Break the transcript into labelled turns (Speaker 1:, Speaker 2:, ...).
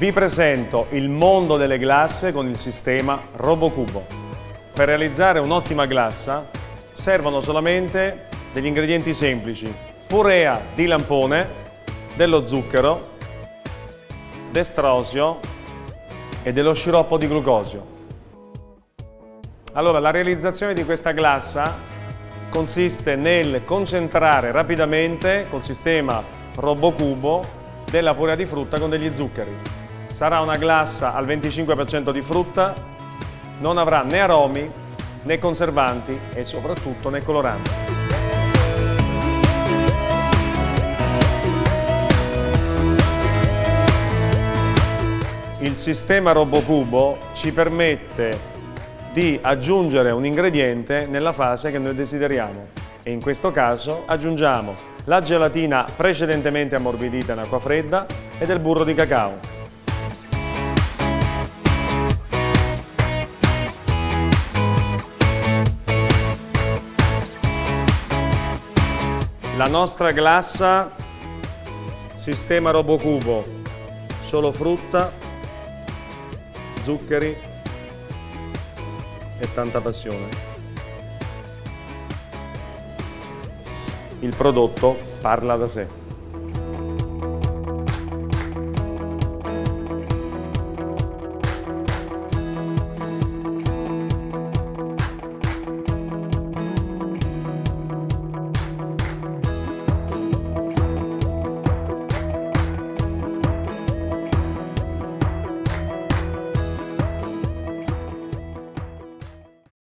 Speaker 1: Vi presento il mondo delle glasse con il sistema RoboCubo. Per realizzare un'ottima glassa servono solamente degli ingredienti semplici. Purea di lampone, dello zucchero, destrosio e dello sciroppo di glucosio. Allora, la realizzazione di questa glassa consiste nel concentrare rapidamente col sistema RoboCubo della purea di frutta con degli zuccheri sarà una glassa al 25% di frutta, non avrà né aromi né conservanti e soprattutto né coloranti. Il sistema RoboCubo ci permette di aggiungere un ingrediente nella fase che noi desideriamo e in questo caso aggiungiamo la gelatina precedentemente ammorbidita in acqua fredda e del burro di cacao. La nostra glassa sistema Robocubo, solo frutta, zuccheri e tanta passione. Il prodotto parla da sé.